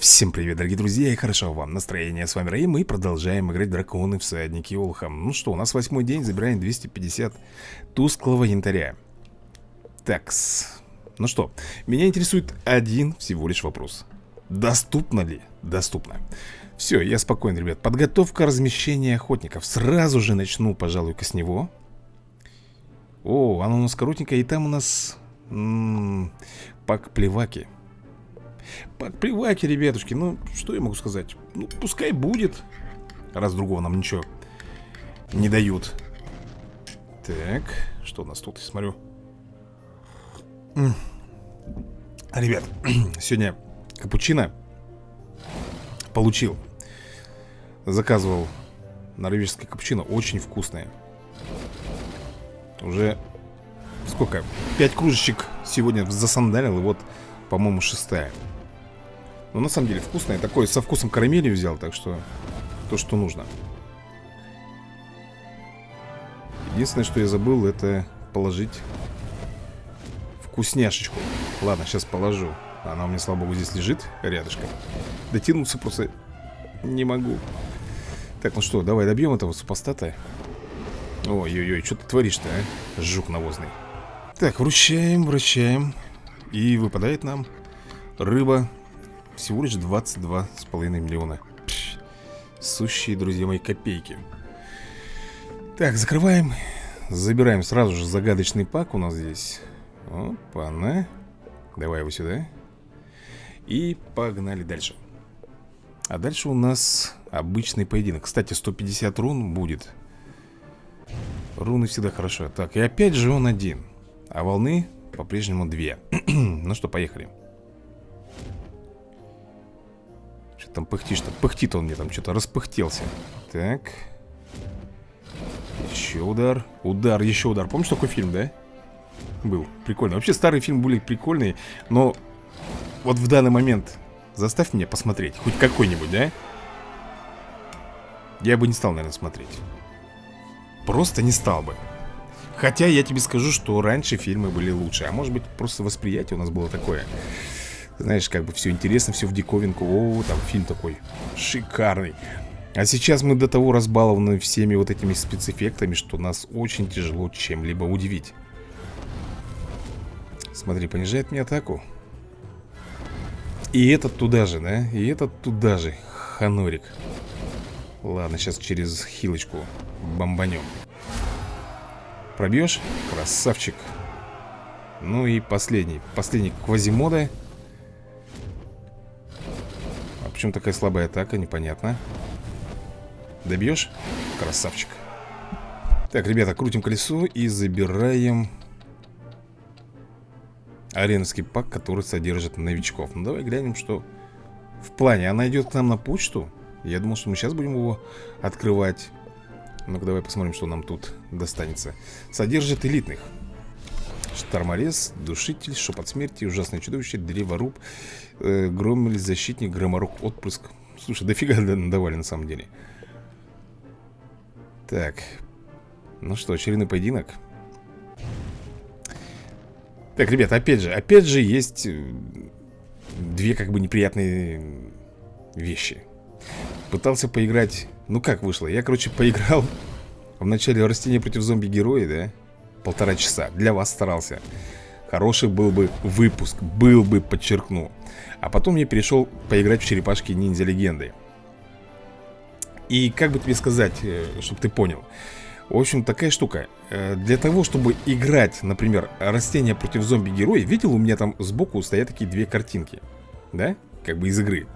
Всем привет, дорогие друзья, и хорошо вам настроение. С вами Раим, мы продолжаем играть драконы всадники Олхам. Ну что, у нас восьмой день, забираем 250 тусклого янтаря. Такс. Ну что, меня интересует один всего лишь вопрос. Доступно ли? Доступно. Все, я спокоен, ребят. Подготовка размещения охотников. Сразу же начну, пожалуй-ка с него. О, оно у нас коротенькое, и там у нас... М -м, пак плеваки. Подплеваки, ребятушки, ну, что я могу сказать? Ну, пускай будет Раз другого нам ничего не дают. Так, что у нас тут, я смотрю? Ребят, сегодня капучино Получил Заказывал норвежское капучино Очень вкусное. Уже Сколько? Пять кружечек сегодня засандалил И вот, по-моему, шестая но ну, на самом деле вкусное. Такое со вкусом карамели взял, так что то, что нужно. Единственное, что я забыл, это положить вкусняшечку. Ладно, сейчас положу. Она у меня, слава богу, здесь лежит рядышком. Дотянуться просто не могу. Так, ну что, давай добьем этого супостата. Ой-ой-ой, что ты творишь-то, а? Жук навозный. Так, вручаем, вручаем. И выпадает нам рыба всего лишь 22,5 миллиона. Пш, Сущие, друзья мои, копейки. Так, закрываем. Забираем сразу же загадочный пак у нас здесь. Опа-на. Давай его сюда. И погнали дальше. А дальше у нас обычный поединок. Кстати, 150 рун будет. Руны всегда хорошо Так, и опять же он один. А волны по-прежнему две. Ну что, поехали Что там пыхтишь-то? Пыхтит он мне там, что-то распыхтелся. Так. Еще удар. Удар, еще удар. Помнишь такой фильм, да? Был, прикольно Вообще старые фильмы были прикольные Но вот в данный момент Заставь меня посмотреть Хоть какой-нибудь, да? Я бы не стал, наверное, смотреть. Просто не стал бы. Хотя я тебе скажу, что раньше фильмы были лучше. А может быть, просто восприятие у нас было такое знаешь, как бы все интересно, все в диковинку. О, там фильм такой шикарный. А сейчас мы до того разбалованы всеми вот этими спецэффектами Что нас очень тяжело чем-либо удивить. Смотри, понижает мне атаку. И этот туда же, да? И этот туда же. Ханорик. Ладно, сейчас через хилочку бомбанем. Пробьешь? Красавчик. Ну и последний Последний квазимода Почему такая слабая атака, непонятно. Добьешь? Красавчик. Так, ребята, крутим колесо и забираем Ареновский пак, который содержит новичков. Ну давай глянем, что в плане. Она идет к нам на почту. Я думал, что мы сейчас будем его открывать. Ну-ка давай посмотрим, что нам тут достанется. Содержит элитных Шторморез, Душитель, Шепот Смерти, Ужасное Чудовище, Древоруб, э, Громель, Защитник, Громорок, Отпрыск. Слушай, дофига надавали на самом деле. Так. Ну что, очередной поединок. Так, ребята, опять же, опять же есть э, две как бы неприятные вещи. Пытался поиграть... Ну как вышло? Я, короче, поиграл в начале растения против зомби-героя, да? Полтора часа. Для вас старался. Хороший был бы выпуск, был бы, подчеркну. А потом я перешел поиграть в черепашки ниндзя легенды И как бы тебе сказать, э, чтобы ты понял? В общем, такая штука. Э, Для того, чтобы играть, например, растения против зомби-героя Видел, у меня там сбоку стоят такие две картинки Да? Как бы из игры.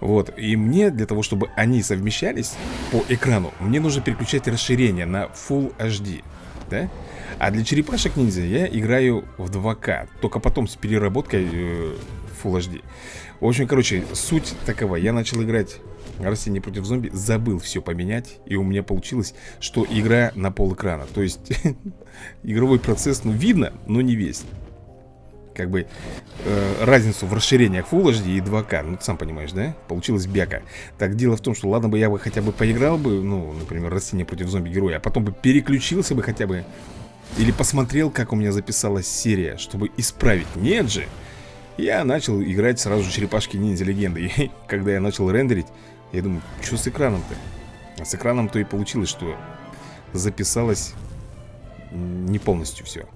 Вот, и мне для того, чтобы они совмещались по экрану Мне нужно переключать расширение на Full HD Да? А для черепашек ниндзя я играю в 2К Только потом с переработкой э, Full HD В общем, короче, суть такова Я начал играть Растение против зомби Забыл все поменять И у меня получилось, что игра на пол экрана То есть, игровой процесс, ну, видно, но не весь как бы э, разницу в расширениях Full HD и 2К, ну ты сам понимаешь, да? Получилось бяка. Так дело в том, что ладно бы я бы хотя бы поиграл бы, ну, например, растение против зомби-героя, а потом бы переключился бы хотя бы или посмотрел, как у меня записалась серия, чтобы исправить. Нет же. Я начал играть сразу черепашки ниндзя легенды когда я начал рендерить Я думаю, что с экраном-то? А с экраном-то и получилось, что Записалось Не полностью все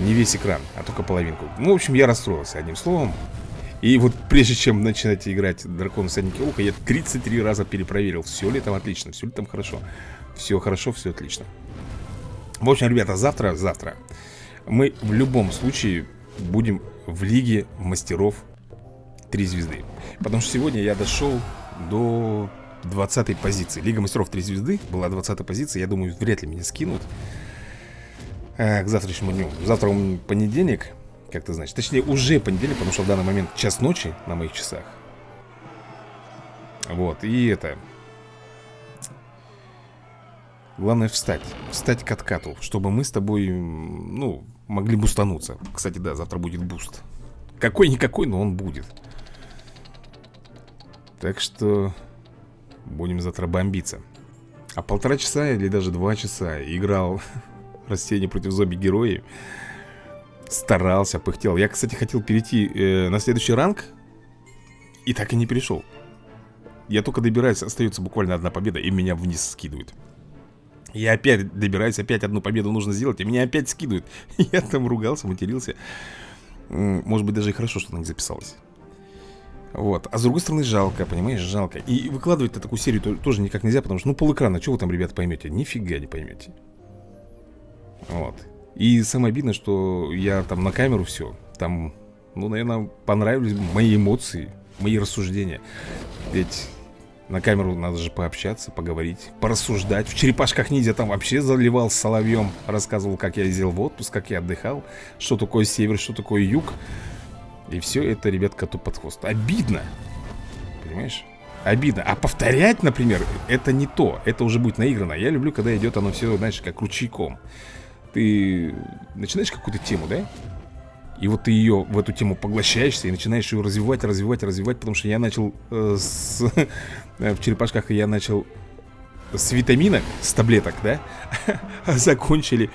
Не весь экран, а только половинку Ну, в общем, я расстроился одним словом и вот прежде чем начинать играть Дракон Всадники Уха Я 33 раза перепроверил, все ли там отлично, все ли там хорошо Все хорошо, все отлично В общем, ребята, завтра, завтра Мы в любом случае будем в Лиге Мастеров 3 звезды Потому что сегодня я дошел до 20 позиции. Лига Мастеров 3 звезды была 20 позиция Я думаю, вряд ли меня скинут э, К завтрашнему дню. Завтра понедельник как ты знаешь. Точнее, уже понедельник, потому что в данный момент час ночи на моих часах. Вот, и это Главное встать Встать к откату Чтобы мы с тобой, ну, могли бустануться. Кстати, да, завтра будет буст. Какой-никакой, но он будет. Так что Будем завтра бомбиться. А полтора часа или даже два часа Играл Растение против зомби-героев Старался, пыхтел. Я, кстати, хотел перейти э, на следующий ранг И так и не перешел. Я только добираюсь, остается буквально одна победа И меня вниз скидывают Я опять добираюсь, опять одну победу нужно сделать И меня опять скидывают. Я там ругался, матерился. Может быть, даже и хорошо, что она не записалась. Вот, а с другой стороны жалко, понимаешь, жалко. И выкладывать на такую серию тоже никак нельзя Потому что, ну, полэкрана, что вы там, ребят, поймете? Нифига не поймете. Вот. И самое обидное, что я там на камеру все Там, ну, наверное, понравились мои эмоции Мои рассуждения. Ведь на камеру надо же пообщаться, поговорить, порассуждать В черепашках ниндзя там вообще заливал соловьем Рассказывал, как я ездил в отпуск, как я отдыхал Что такое север, что такое юг И все это, ребят, коту под хвост Обидно Понимаешь? Обидно. А повторять, например, это не то. Это уже будет наиграно. Я люблю, когда идет оно все, знаешь, как ручейком. Ты начинаешь какую-то тему, да? И вот ты ее в эту тему поглощаешься и начинаешь ее развивать, развивать, развивать, потому что я начал э, с, э, в черепашках я начал с витаминок, с таблеток, да? Закончили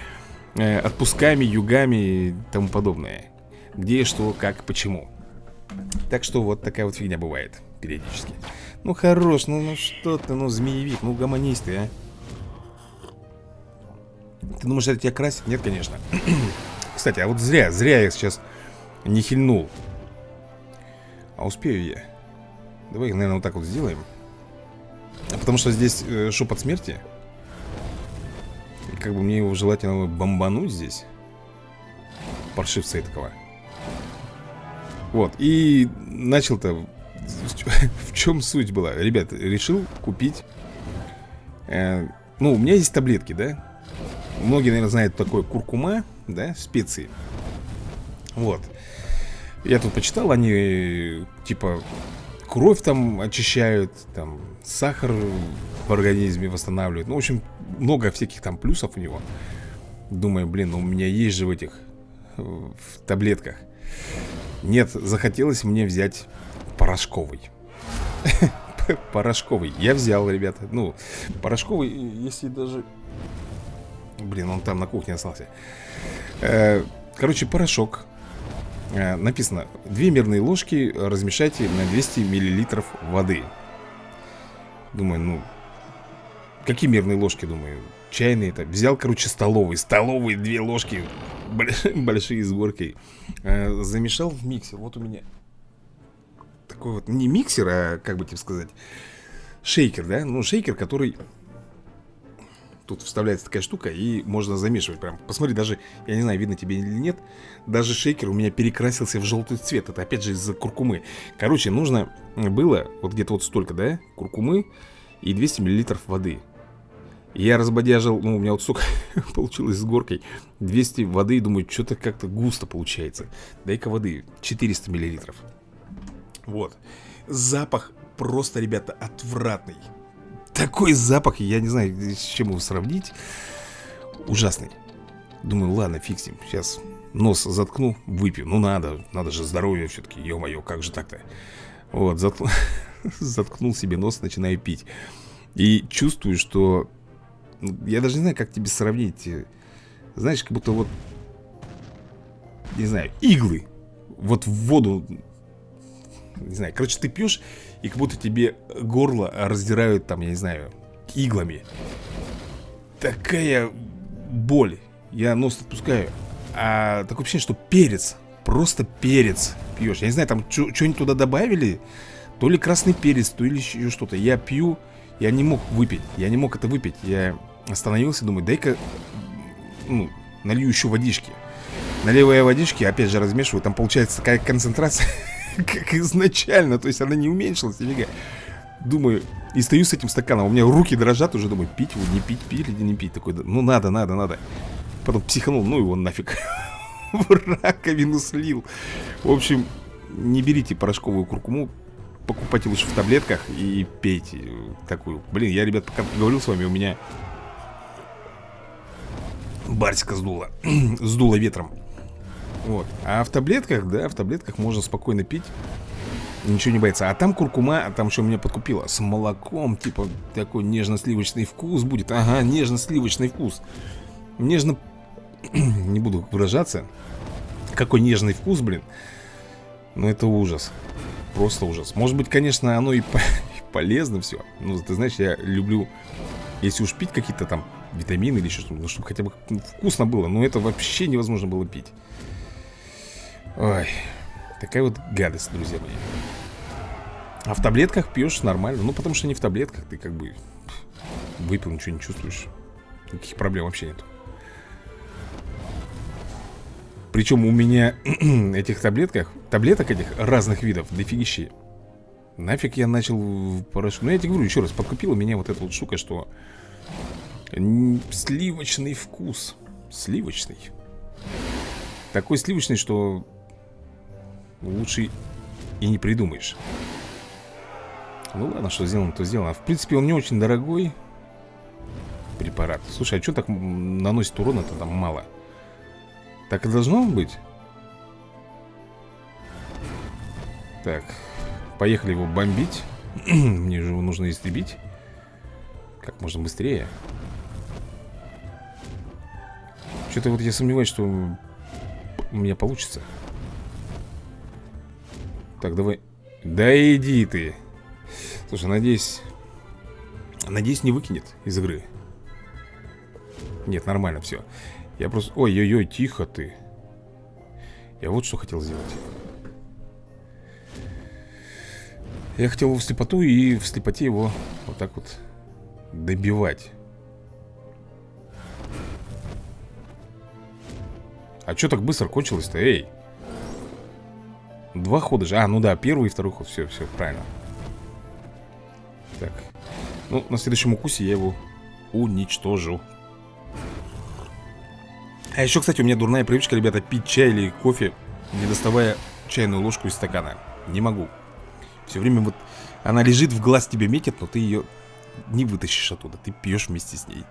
э, отпусками, югами и тому подобное. Где, что, как, почему. Так что вот такая вот фигня бывает периодически. Ну хорош, ну, ну что ты, ну змеевик, ну гомонись ты, а. Ты думаешь, это тебя красит? Нет, конечно Кстати, а вот зря, зря я сейчас не хильнул. А успею я. Давай, наверное, вот так вот сделаем. Потому что здесь э, шепот смерти. И как бы мне его желательно бомбануть здесь. Паршивца этого Вот, и начал-то В чем суть была? Ребят, решил купить э, Ну, у меня есть таблетки, да? Многие, наверное, знают такое куркума, да, специи. Вот. Я тут почитал, они, типа, кровь там очищают Там, сахар в организме восстанавливают. Ну, в общем, много всяких там плюсов у него. Думаю, блин, ну у меня есть же в этих В таблетках. Нет, захотелось мне взять порошковый. Порошковый. Я взял, ребята. Ну, порошковый, если даже Блин, он там на кухне остался. Э, Короче, порошок. Э, Написано 2 мерные ложки размешайте на 200 миллилитров воды Думаю, ну Какие мерные ложки, думаю Чайные это? Взял, короче, столовые Столовые две ложки Большие с горкой. Э, Замешал в миксер. Вот у меня Такой вот, не миксер, а как бы тебе сказать Шейкер, да? Ну, шейкер, который Тут вставляется такая штука и можно замешивать прям. Посмотри, даже, я не знаю, видно тебе или нет Даже шейкер у меня перекрасился в желтый цвет. Это опять же из-за куркумы. Короче, нужно было вот где-то вот столько, да, куркумы и 200 миллилитров воды. Я разбодяжил, ну у меня вот столько получилось с горкой 200 воды, думаю, что-то как-то густо получается. Дай-ка воды, 400 миллилитров. Вот. Запах просто, ребята, отвратный такой запах, я не знаю, с чем его сравнить. Ужасный. Думаю, ладно, ним, сейчас нос заткну, выпью. Ну надо, надо же здоровье все-таки, ё-моё, как же так-то? Вот, заткну, заткнул себе нос, начинаю пить. И чувствую, что ну, Я даже не знаю, как тебе сравнить Знаешь, как будто вот Не знаю, иглы вот в воду Не знаю, короче, ты пьешь И как будто тебе горло раздирают там, я не знаю, иглами. Такая боль. Я нос отпускаю. А такое ощущение, что перец Просто перец пьешь. Я не знаю, там что-нибудь туда добавили? То ли красный перец, то ли еще что-то. Я пью, я не мог выпить Я не мог это выпить. Я остановился, думаю, дай-ка Ну, налью еще водички. Наливая водички, опять же размешиваю Там получается такая концентрация Как изначально, то есть она не уменьшилась нифига. Думаю, и стою с этим стаканом У меня руки дрожат уже, думаю, пить его, не пить, пить или не пить? Такой, ну надо, надо, надо. Потом психанул, ну его нафиг. В раковину слил. В общем, не берите порошковую куркуму Покупайте лучше в таблетках и пейте такую. Блин, я, ребят, пока говорил с вами, у меня Барсика сдуло. Сдуло ветром Вот. А в таблетках, да, в таблетках можно спокойно пить. Ничего не боится А там куркума, а там что меня подкупило? С молоком, типа такой нежно-сливочный вкус будет. Ага, нежно-сливочный вкус. Нежно... не буду выражаться. Какой нежный вкус, блин. Но это ужас. Просто ужас. Может быть, конечно, оно и, по... и полезно все Но ты знаешь, я люблю Если уж пить какие-то там витамины или еще что-то, ну, чтобы хотя бы вкусно было. Но это вообще невозможно было пить. Ой, такая вот гадость, друзья мои. А в таблетках пьешь нормально. Ну, потому что не в таблетках, ты как бы выпил, ничего не чувствуешь. Никаких проблем вообще нет. Причем у меня этих таблетках, таблеток этих разных видов дофигищи. Нафиг я начал порошок. Ну, я тебе говорю еще раз, подкупила меня вот эта вот штука, что Сливочный вкус Сливочный Такой сливочный, что Лучше и не придумаешь Ну ладно, что сделано, то сделано В принципе, он не очень дорогой Препарат Слушай, а что так наносит урона-то там мало? Так и должно быть? Так, поехали его бомбить Мне же его нужно истребить Как можно быстрее что-то вот я сомневаюсь, что у меня получится. Так, давай. Да иди ты. Слушай, надеюсь... Надеюсь, не выкинет из игры. Нет, нормально все. Я просто... Ой-ой-ой, тихо ты. Я вот что хотел сделать. Я хотел его в слепоту и в слепоте его вот так вот добивать. А что так быстро кончилось-то, эй? Два хода же. А, ну да, первый и второй ход. Все, все, правильно. Так. Ну, на следующем укусе я его уничтожу. А еще, кстати, у меня дурная привычка, ребята, пить чай или кофе, не доставая чайную ложку из стакана. Не могу. Все время вот она лежит, в глаз тебе метит, но ты ее не вытащишь оттуда. Ты пьешь вместе с ней.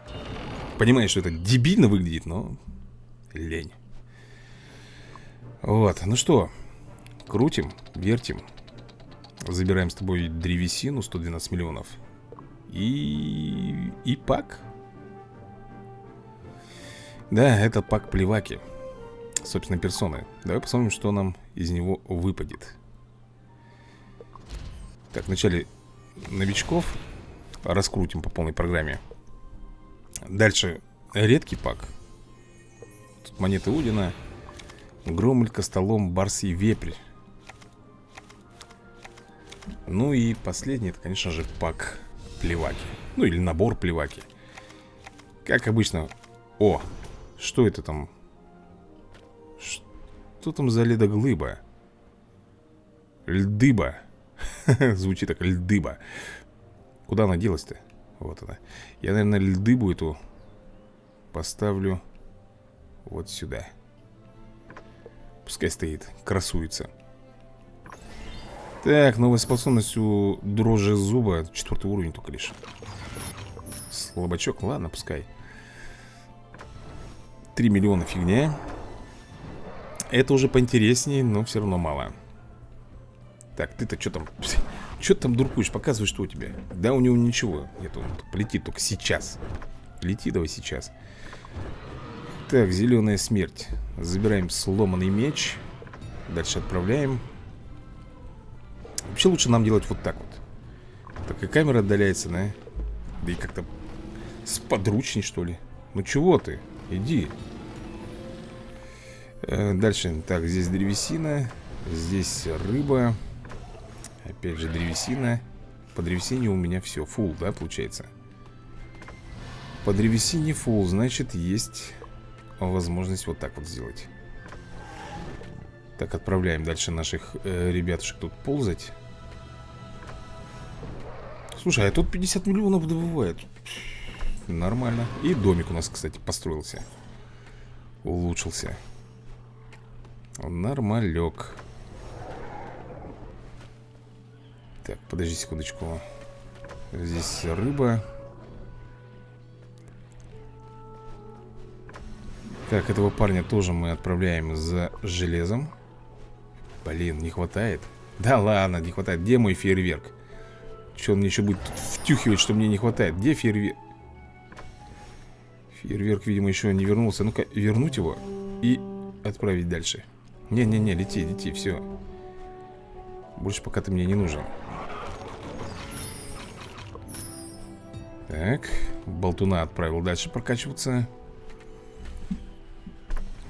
Понимаешь, что это дебильно выглядит, но лень. Вот, ну что, крутим, вертим. Забираем с тобой древесину 112 миллионов. И... и пак. Да, это пак плеваки. Собственно, персоны. Давай посмотрим, что нам из него выпадет. Так, вначале новичков Раскрутим по полной программе. Дальше редкий пак. Тут монеты Удина Громлька столом барсий вепрь Ну и последний, это, конечно же, пак плеваки. Ну или набор плеваки. Как обычно О, что это там? Что там за ледоглыба? Льдыба. Звучит так, льдыба. Куда она делась-то? Вот она. Я, наверное, льдыбу эту Поставлю Вот сюда. Пускай стоит, красуется Так, новая способность у дрожжи зуба. Четвертый уровень только лишь. Слабачок, ладно, пускай. 3 миллиона фигня. Это уже поинтереснее, но все равно мало. Так, ты-то что там Что там дуркуешь, показывай, что у тебя. Да, у него ничего Нет, он полетит только сейчас. Лети давай сейчас. Так, зеленая смерть. Забираем сломанный меч. Дальше отправляем Вообще лучше нам делать вот так вот. Так и камера отдаляется, да? Да и как-то сподручней, что ли. Ну чего ты? Иди. Э, Дальше, так, здесь древесина Здесь рыба. Опять же древесина. По древесине у меня все, фул, да, получается? По древесине фул, значит, есть возможность вот так вот сделать. Так, отправляем дальше наших э, ребятушек тут ползать Слушай, а тут 50 миллионов добывает. Нормально. И домик у нас, кстати, построился. Улучшился. Нормалек. Так, подожди секундочку. Здесь рыба. Так, этого парня тоже мы отправляем за железом. Блин, не хватает. Да ладно, не хватает. Где мой фейерверк? Что он мне еще будет втюхивать, что мне не хватает? Где фейерверк? Фейерверк, видимо, еще не вернулся. Ну-ка, вернуть его и отправить дальше. Не-не-не, лети, лети, все Больше пока ты мне не нужен. Так, болтуна отправил дальше прокачиваться.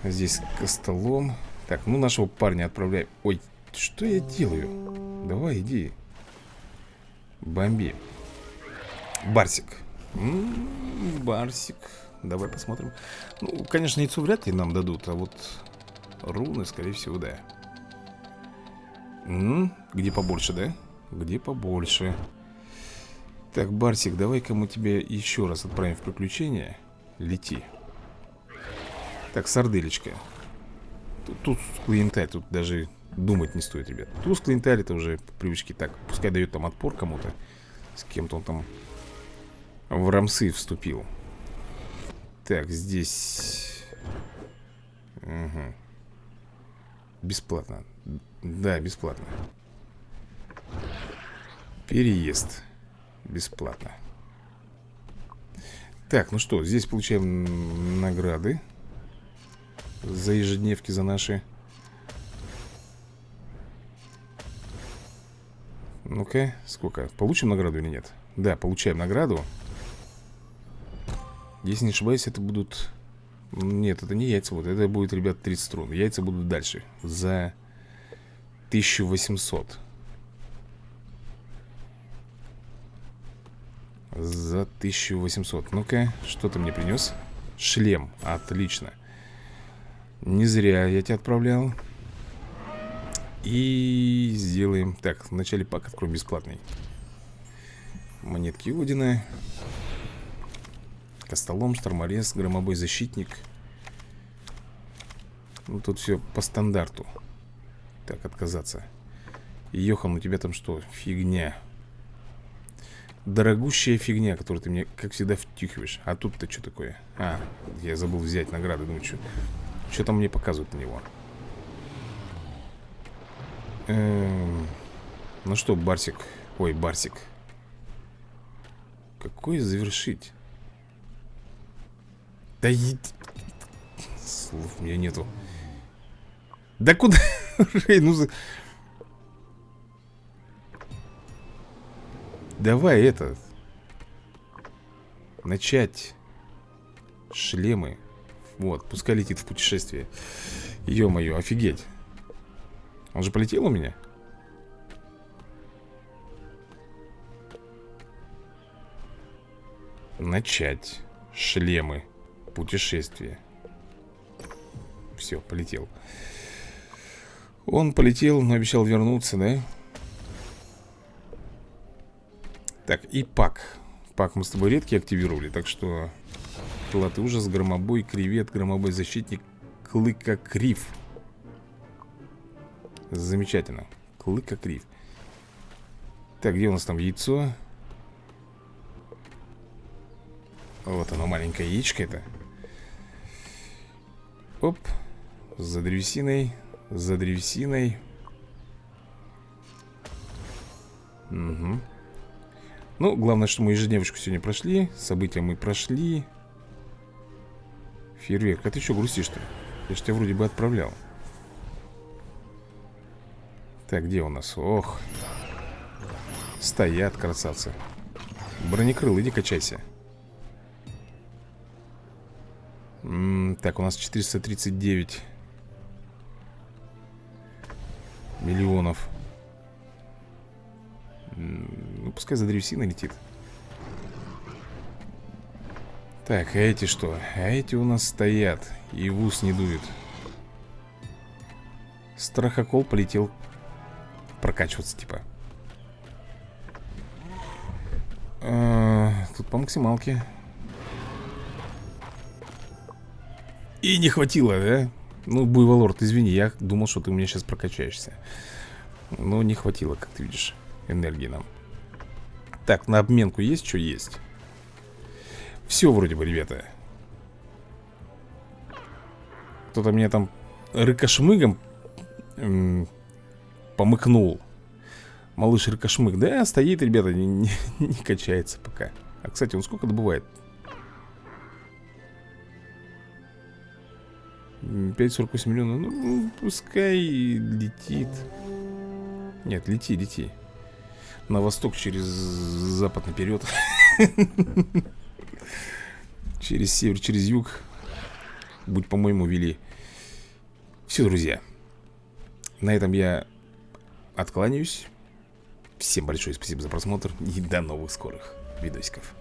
Здесь столом Так, ну нашего парня отправляем Ой, что я делаю? Давай, иди Бомби Барсик. М -м, Барсик. Давай посмотрим. Ну, конечно, яйцо вряд ли нам дадут А вот руны, скорее всего, да. М -м, Где побольше, да? Где побольше? Так, Барсик, давай-ка мы тебя еще раз отправим в приключение Лети. Так, сарделечка. Тут, тут клиенталь, тут даже думать не стоит, ребят. Туз клиенталь это уже по привычке так Пускай дает там отпор кому-то С кем-то он там в рамсы вступил. Так, здесь угу. Бесплатно. Да, бесплатно. Переезд. Бесплатно. Так, ну что, здесь получаем награды За ежедневки, за наши Ну-ка, сколько? Получим награду или нет? Да, получаем награду. Если не ошибаюсь, это будут... Нет, это не яйца, вот это будет, ребят, 30 струн Яйца будут дальше. За 1800 За 1800 Ну-ка, что ты мне принес? Шлем, отлично. Не зря я тебя отправлял И сделаем. Так, вначале пак откроем бесплатный. Монетки Одина Костолом, шторморез, громобой защитник. Ну тут все по стандарту. Так, отказаться. Йохан, у тебя там что? Фигня. Дорогущая фигня, которую ты мне, как всегда, втюхиваешь. А тут-то что такое? А, я забыл взять награды. Думаю, что, что там мне показывают на него эм... Ну что, Барсик? Ой, Барсик. Какой завершить? Да иди Слов у меня нету. Да куда? ну Давай это Начать Шлемы. Вот, пускай летит в путешествие. Ё-моё, офигеть Он же полетел у меня? Начать Шлемы Путешествие Все, полетел Он полетел, но обещал вернуться, да? Так, и пак Пак мы с тобой редкий активировали Так что Клад ужас, громобой, кревет, громобой защитник Клыкокрив Замечательно. Клыкокрив Так, где у нас там яйцо? Вот оно, маленькое яичко это. Оп. За древесиной За древесиной. Угу ну, главное, что мы ежедневочку сегодня прошли События мы прошли. Фейерверк, а ты что грустишь-то? Я же тебя вроде бы отправлял Так, где у нас? Ох. Стоят, красавцы. Бронекрыл, иди качайся М -м, Так, у нас 439 Миллионов. Ну, пускай за древесиной летит. Так, а эти что? А эти у нас стоят. И в ус не дуют Страхокол полетел Прокачиваться, типа. А, Тут по максималке. И не хватило, да? Ну, Буйволорд, извини, я думал, что ты у меня сейчас прокачаешься. Но не хватило, как ты видишь, энергии нам. Так, на обменку есть что есть? Все вроде бы, ребята. Кто-то меня там рыкошмыгом помыкнул. Малыш рыкошмык Да, стоит, ребята, не, не, не качается пока. А, кстати, он сколько добывает? 5,48 миллионов. Ну, пускай летит. Нет, лети, лети. На восток через запад наперед. Через север, через юг. Будь, по-моему, вели. Все, друзья. На этом я откланяюсь. Всем большое спасибо за просмотр И до новых скорых видосиков